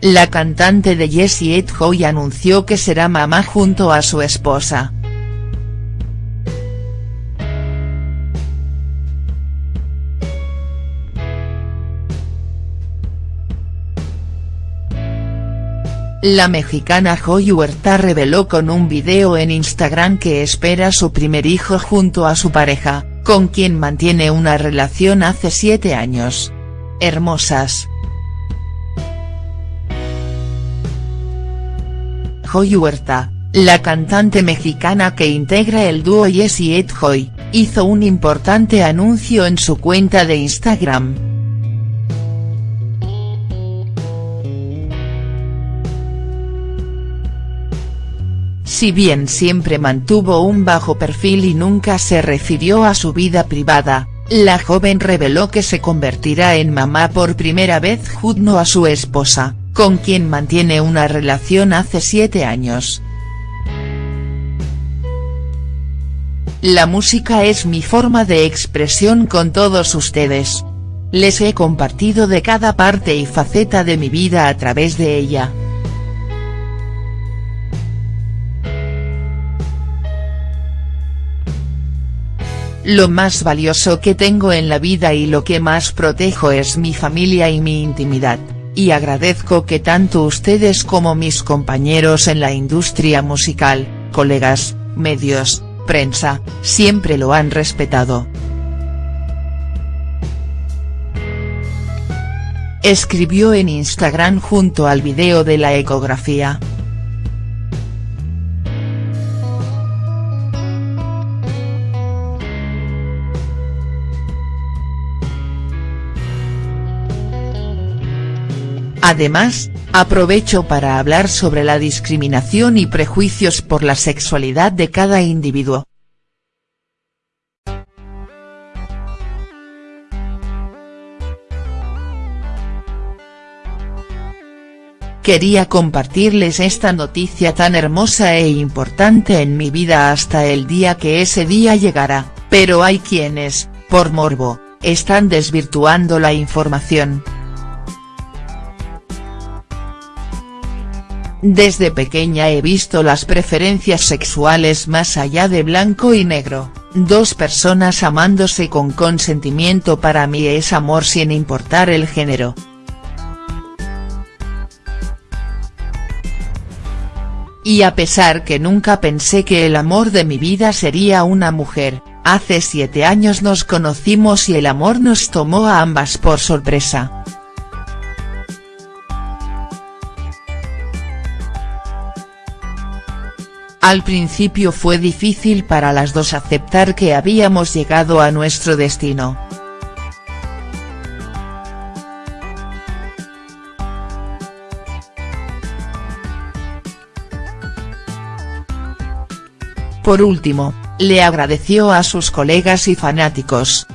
la cantante de Jessie Hoy anunció que será mamá junto a su esposa. La mexicana Joy Huerta reveló con un video en Instagram que espera su primer hijo junto a su pareja, con quien mantiene una relación hace siete años. Hermosas. Joy Huerta, la cantante mexicana que integra el dúo Yes y Ed Hoy, hizo un importante anuncio en su cuenta de Instagram. Si bien siempre mantuvo un bajo perfil y nunca se refirió a su vida privada, la joven reveló que se convertirá en mamá por primera vez junto a su esposa, con quien mantiene una relación hace siete años. La música es mi forma de expresión con todos ustedes. Les he compartido de cada parte y faceta de mi vida a través de ella. Lo más valioso que tengo en la vida y lo que más protejo es mi familia y mi intimidad, y agradezco que tanto ustedes como mis compañeros en la industria musical, colegas, medios, prensa, siempre lo han respetado. Escribió en Instagram junto al video de la ecografía. Además, aprovecho para hablar sobre la discriminación y prejuicios por la sexualidad de cada individuo. Quería compartirles esta noticia tan hermosa e importante en mi vida hasta el día que ese día llegará, pero hay quienes, por morbo, están desvirtuando la información. Desde pequeña he visto las preferencias sexuales más allá de blanco y negro, dos personas amándose con consentimiento para mí es amor sin importar el género. Y a pesar que nunca pensé que el amor de mi vida sería una mujer, hace siete años nos conocimos y el amor nos tomó a ambas por sorpresa. Al principio fue difícil para las dos aceptar que habíamos llegado a nuestro destino. Por último, le agradeció a sus colegas y fanáticos,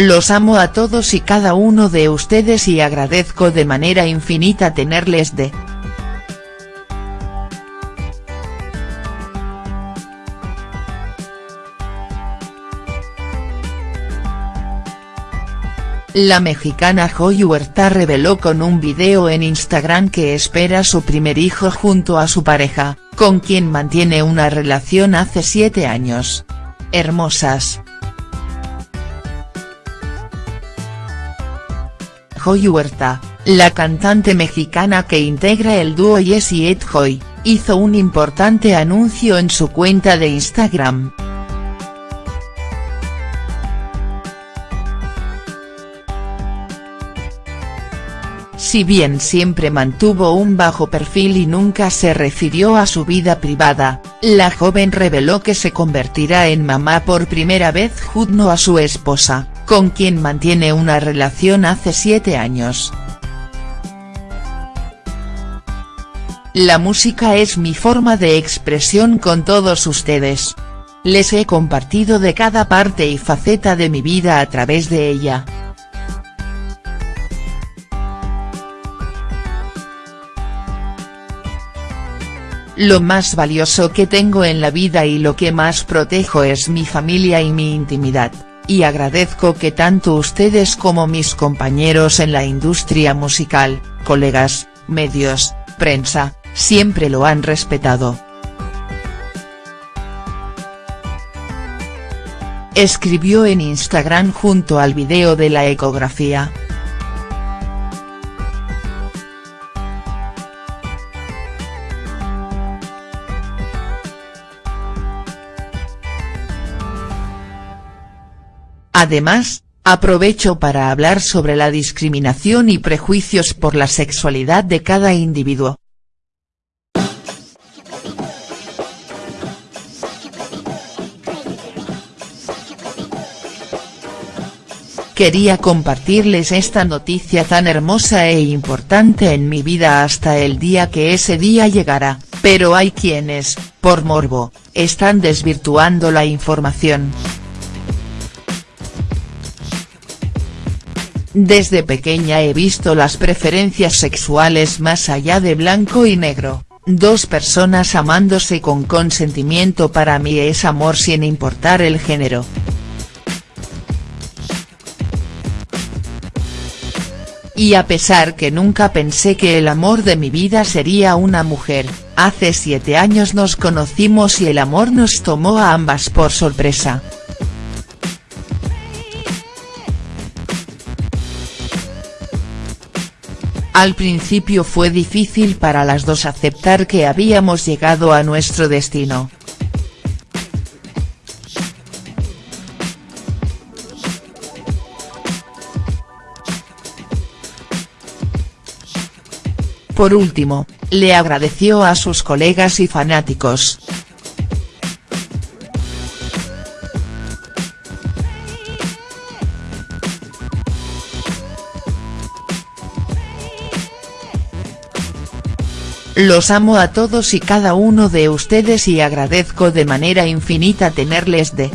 Los amo a todos y cada uno de ustedes y agradezco de manera infinita tenerles de. La mexicana Joy Huerta reveló con un video en Instagram que espera su primer hijo junto a su pareja, con quien mantiene una relación hace siete años. Hermosas. Joy Huerta, la cantante mexicana que integra el dúo Yes y Ed Hoy, hizo un importante anuncio en su cuenta de Instagram. Si bien siempre mantuvo un bajo perfil y nunca se refirió a su vida privada, la joven reveló que se convertirá en mamá por primera vez junto a su esposa, con quien mantiene una relación hace siete años. La música es mi forma de expresión con todos ustedes. Les he compartido de cada parte y faceta de mi vida a través de ella. Lo más valioso que tengo en la vida y lo que más protejo es mi familia y mi intimidad, y agradezco que tanto ustedes como mis compañeros en la industria musical, colegas, medios, prensa, siempre lo han respetado. Escribió en Instagram junto al video de la ecografía. Además, aprovecho para hablar sobre la discriminación y prejuicios por la sexualidad de cada individuo. Quería compartirles esta noticia tan hermosa e importante en mi vida hasta el día que ese día llegará, pero hay quienes, por morbo, están desvirtuando la información. Desde pequeña he visto las preferencias sexuales más allá de blanco y negro, dos personas amándose con consentimiento para mí es amor sin importar el género. Y a pesar que nunca pensé que el amor de mi vida sería una mujer, hace siete años nos conocimos y el amor nos tomó a ambas por sorpresa. Al principio fue difícil para las dos aceptar que habíamos llegado a nuestro destino. Por último, le agradeció a sus colegas y fanáticos. Los amo a todos y cada uno de ustedes y agradezco de manera infinita tenerles de